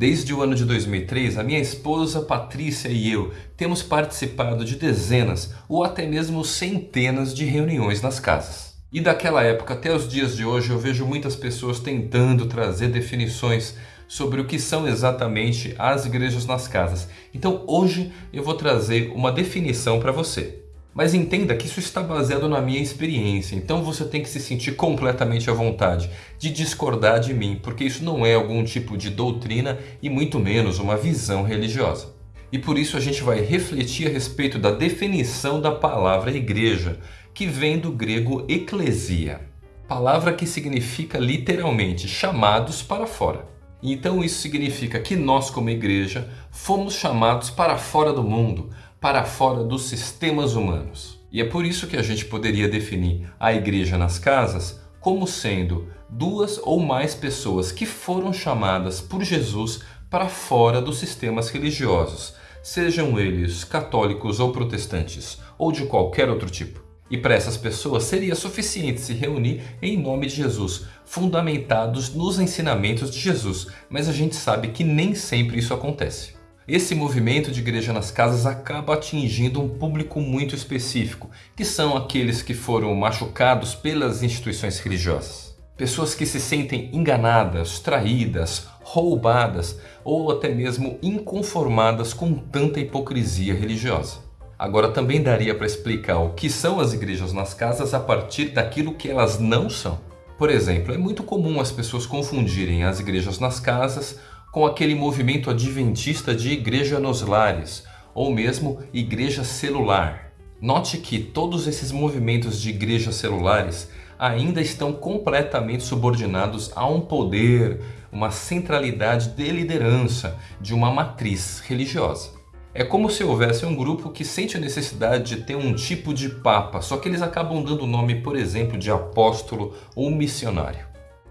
Desde o ano de 2003, a minha esposa Patrícia e eu temos participado de dezenas ou até mesmo centenas de reuniões nas casas. E daquela época até os dias de hoje eu vejo muitas pessoas tentando trazer definições sobre o que são exatamente as igrejas nas casas. Então hoje eu vou trazer uma definição para você. Mas entenda que isso está baseado na minha experiência, então você tem que se sentir completamente à vontade de discordar de mim, porque isso não é algum tipo de doutrina e muito menos uma visão religiosa. E por isso a gente vai refletir a respeito da definição da palavra igreja, que vem do grego eclesia, palavra que significa literalmente chamados para fora. Então isso significa que nós como igreja fomos chamados para fora do mundo, para fora dos sistemas humanos. E é por isso que a gente poderia definir a igreja nas casas como sendo duas ou mais pessoas que foram chamadas por Jesus para fora dos sistemas religiosos, sejam eles católicos ou protestantes, ou de qualquer outro tipo. E para essas pessoas seria suficiente se reunir em nome de Jesus, fundamentados nos ensinamentos de Jesus, mas a gente sabe que nem sempre isso acontece. Esse movimento de igreja nas casas acaba atingindo um público muito específico, que são aqueles que foram machucados pelas instituições religiosas. Pessoas que se sentem enganadas, traídas, roubadas ou até mesmo inconformadas com tanta hipocrisia religiosa. Agora também daria para explicar o que são as igrejas nas casas a partir daquilo que elas não são. Por exemplo, é muito comum as pessoas confundirem as igrejas nas casas com aquele movimento adventista de igreja nos lares, ou mesmo igreja celular. Note que todos esses movimentos de igrejas celulares ainda estão completamente subordinados a um poder, uma centralidade de liderança de uma matriz religiosa. É como se houvesse um grupo que sente a necessidade de ter um tipo de papa, só que eles acabam dando o nome, por exemplo, de apóstolo ou missionário.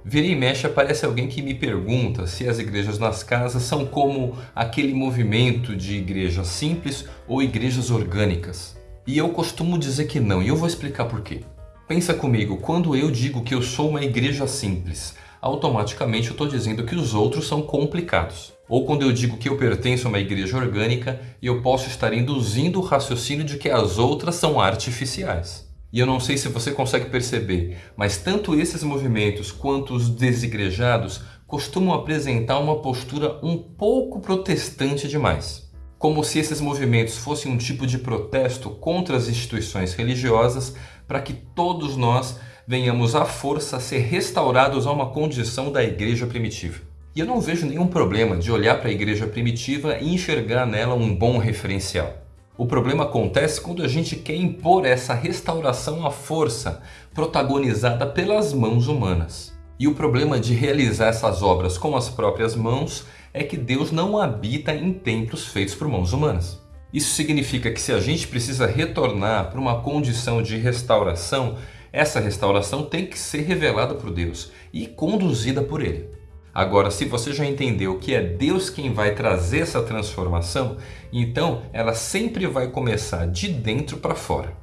Vira e mexe aparece alguém que me pergunta se as igrejas nas casas são como aquele movimento de igrejas simples ou igrejas orgânicas. E eu costumo dizer que não, e eu vou explicar por quê. Pensa comigo, quando eu digo que eu sou uma igreja simples, automaticamente eu estou dizendo que os outros são complicados. Ou quando eu digo que eu pertenço a uma igreja orgânica, eu posso estar induzindo o raciocínio de que as outras são artificiais. E eu não sei se você consegue perceber, mas tanto esses movimentos quanto os desigrejados costumam apresentar uma postura um pouco protestante demais. Como se esses movimentos fossem um tipo de protesto contra as instituições religiosas para que todos nós venhamos à força a ser restaurados a uma condição da igreja primitiva. E eu não vejo nenhum problema de olhar para a igreja primitiva e enxergar nela um bom referencial. O problema acontece quando a gente quer impor essa restauração à força, protagonizada pelas mãos humanas. E o problema de realizar essas obras com as próprias mãos é que Deus não habita em templos feitos por mãos humanas. Isso significa que se a gente precisa retornar para uma condição de restauração, essa restauração tem que ser revelada por Deus e conduzida por Ele. Agora, se você já entendeu que é Deus quem vai trazer essa transformação, então ela sempre vai começar de dentro para fora.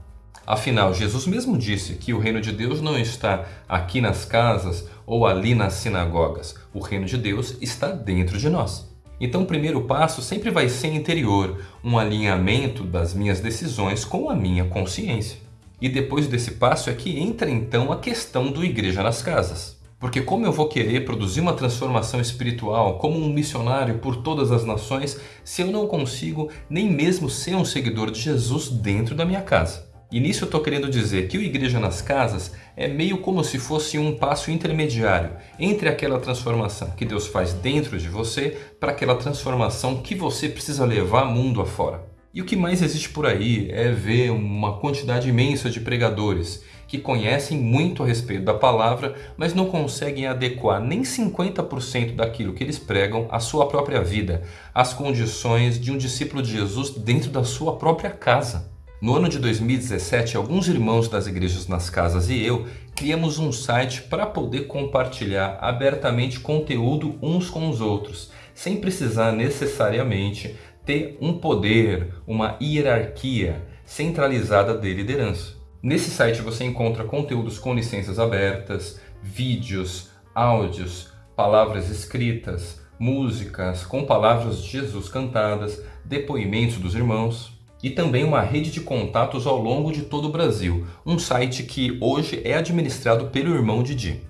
Afinal, Jesus mesmo disse que o reino de Deus não está aqui nas casas ou ali nas sinagogas. O reino de Deus está dentro de nós. Então o primeiro passo sempre vai ser interior, um alinhamento das minhas decisões com a minha consciência. E depois desse passo é que entra então a questão do igreja nas casas. Porque como eu vou querer produzir uma transformação espiritual como um missionário por todas as nações se eu não consigo nem mesmo ser um seguidor de Jesus dentro da minha casa? E nisso eu estou querendo dizer que o Igreja nas Casas é meio como se fosse um passo intermediário entre aquela transformação que Deus faz dentro de você para aquela transformação que você precisa levar mundo afora. E o que mais existe por aí é ver uma quantidade imensa de pregadores que conhecem muito a respeito da palavra, mas não conseguem adequar nem 50% daquilo que eles pregam à sua própria vida, às condições de um discípulo de Jesus dentro da sua própria casa. No ano de 2017, alguns irmãos das igrejas nas casas e eu criamos um site para poder compartilhar abertamente conteúdo uns com os outros, sem precisar necessariamente ter um poder, uma hierarquia centralizada de liderança. Nesse site você encontra conteúdos com licenças abertas, vídeos, áudios, palavras escritas, músicas com palavras de Jesus cantadas, depoimentos dos irmãos e também uma rede de contatos ao longo de todo o Brasil, um site que hoje é administrado pelo irmão Didi.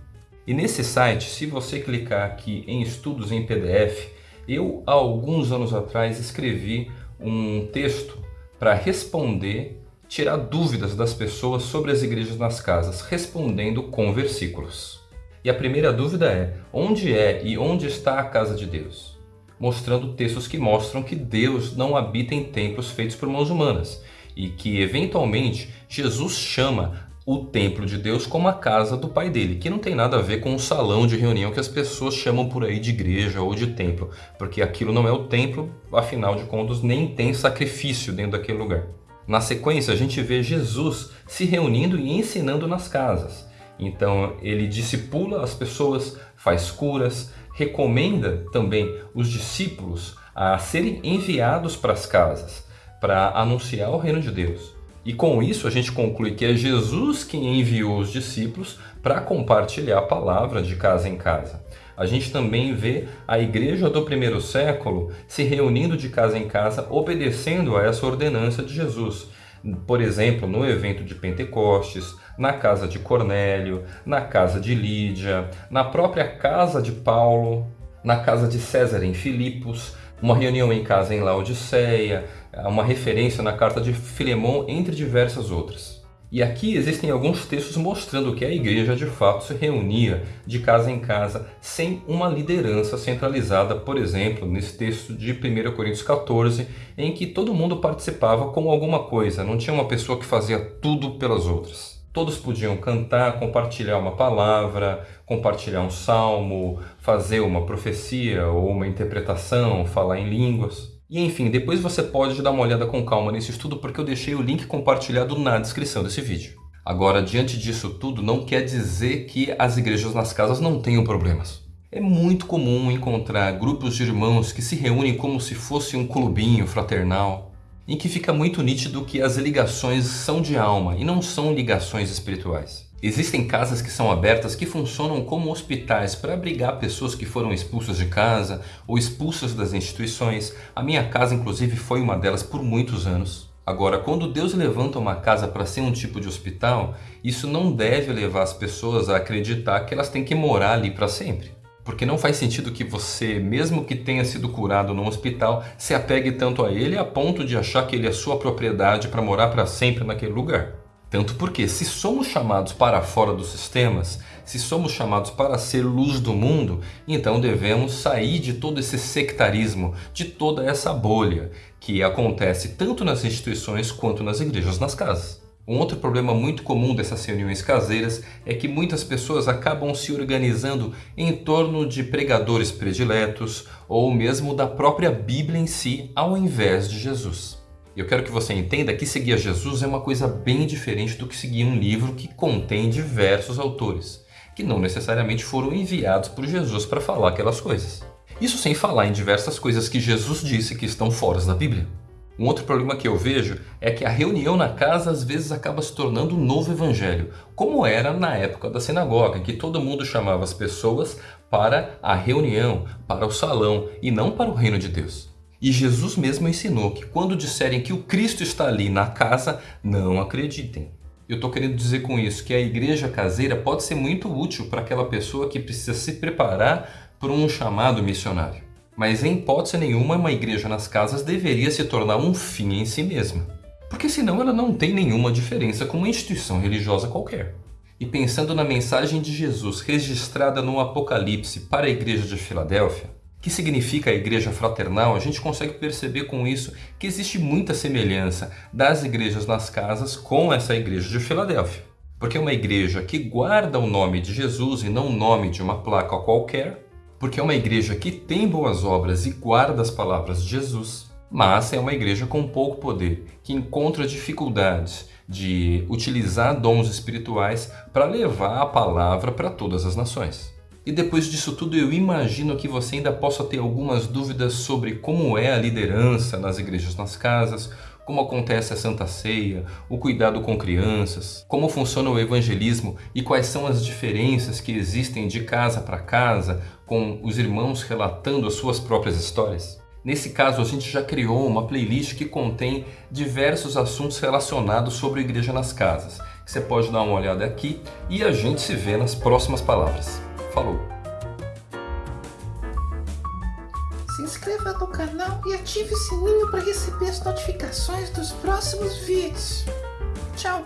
E nesse site, se você clicar aqui em estudos em PDF, eu há alguns anos atrás escrevi um texto para responder, tirar dúvidas das pessoas sobre as igrejas nas casas, respondendo com versículos. E a primeira dúvida é: onde é e onde está a casa de Deus? mostrando textos que mostram que Deus não habita em templos feitos por mãos humanas e que, eventualmente, Jesus chama o templo de Deus como a casa do pai dele, que não tem nada a ver com o salão de reunião que as pessoas chamam por aí de igreja ou de templo, porque aquilo não é o templo, afinal de contas, nem tem sacrifício dentro daquele lugar. Na sequência, a gente vê Jesus se reunindo e ensinando nas casas. Então, ele discipula as pessoas, faz curas, recomenda também os discípulos a serem enviados para as casas para anunciar o reino de Deus. E com isso a gente conclui que é Jesus quem enviou os discípulos para compartilhar a palavra de casa em casa. A gente também vê a igreja do primeiro século se reunindo de casa em casa, obedecendo a essa ordenança de Jesus. Por exemplo, no evento de Pentecostes, na casa de Cornélio, na casa de Lídia, na própria casa de Paulo, na casa de César em Filipos, uma reunião em casa em Laodiceia, uma referência na carta de Filemão, entre diversas outras. E aqui existem alguns textos mostrando que a igreja de fato se reunia de casa em casa sem uma liderança centralizada, por exemplo, nesse texto de 1 Coríntios 14, em que todo mundo participava com alguma coisa, não tinha uma pessoa que fazia tudo pelas outras. Todos podiam cantar, compartilhar uma palavra, compartilhar um salmo, fazer uma profecia ou uma interpretação, falar em línguas. E enfim, depois você pode dar uma olhada com calma nesse estudo porque eu deixei o link compartilhado na descrição desse vídeo. Agora, diante disso tudo, não quer dizer que as igrejas nas casas não tenham problemas. É muito comum encontrar grupos de irmãos que se reúnem como se fosse um clubinho fraternal, em que fica muito nítido que as ligações são de alma e não são ligações espirituais. Existem casas que são abertas que funcionam como hospitais para abrigar pessoas que foram expulsas de casa ou expulsas das instituições. A minha casa, inclusive, foi uma delas por muitos anos. Agora, quando Deus levanta uma casa para ser um tipo de hospital, isso não deve levar as pessoas a acreditar que elas têm que morar ali para sempre. Porque não faz sentido que você, mesmo que tenha sido curado num hospital, se apegue tanto a ele a ponto de achar que ele é sua propriedade para morar para sempre naquele lugar. Tanto porque, se somos chamados para fora dos sistemas, se somos chamados para ser luz do mundo, então devemos sair de todo esse sectarismo, de toda essa bolha que acontece tanto nas instituições quanto nas igrejas, nas casas. Um outro problema muito comum dessas reuniões caseiras é que muitas pessoas acabam se organizando em torno de pregadores prediletos ou mesmo da própria Bíblia em si, ao invés de Jesus. Eu quero que você entenda que seguir a Jesus é uma coisa bem diferente do que seguir um livro que contém diversos autores, que não necessariamente foram enviados por Jesus para falar aquelas coisas. Isso sem falar em diversas coisas que Jesus disse que estão fora da Bíblia. Um outro problema que eu vejo é que a reunião na casa às vezes acaba se tornando um novo evangelho, como era na época da sinagoga, que todo mundo chamava as pessoas para a reunião, para o salão e não para o reino de Deus. E Jesus mesmo ensinou que quando disserem que o Cristo está ali na casa, não acreditem. Eu estou querendo dizer com isso que a igreja caseira pode ser muito útil para aquela pessoa que precisa se preparar para um chamado missionário. Mas em hipótese nenhuma, uma igreja nas casas deveria se tornar um fim em si mesma. Porque senão ela não tem nenhuma diferença com uma instituição religiosa qualquer. E pensando na mensagem de Jesus registrada no Apocalipse para a igreja de Filadélfia, que significa a igreja fraternal, a gente consegue perceber com isso que existe muita semelhança das igrejas nas casas com essa igreja de Filadélfia. Porque é uma igreja que guarda o nome de Jesus e não o nome de uma placa qualquer, porque é uma igreja que tem boas obras e guarda as palavras de Jesus, mas é uma igreja com pouco poder, que encontra dificuldades de utilizar dons espirituais para levar a palavra para todas as nações. E depois disso tudo, eu imagino que você ainda possa ter algumas dúvidas sobre como é a liderança nas igrejas nas casas, como acontece a Santa Ceia, o cuidado com crianças, como funciona o evangelismo e quais são as diferenças que existem de casa para casa, com os irmãos relatando as suas próprias histórias? Nesse caso, a gente já criou uma playlist que contém diversos assuntos relacionados sobre a igreja nas casas. Você pode dar uma olhada aqui e a gente se vê nas próximas palavras. Falou! Se inscreva no canal e ative o sininho para receber as notificações dos próximos vídeos. Tchau!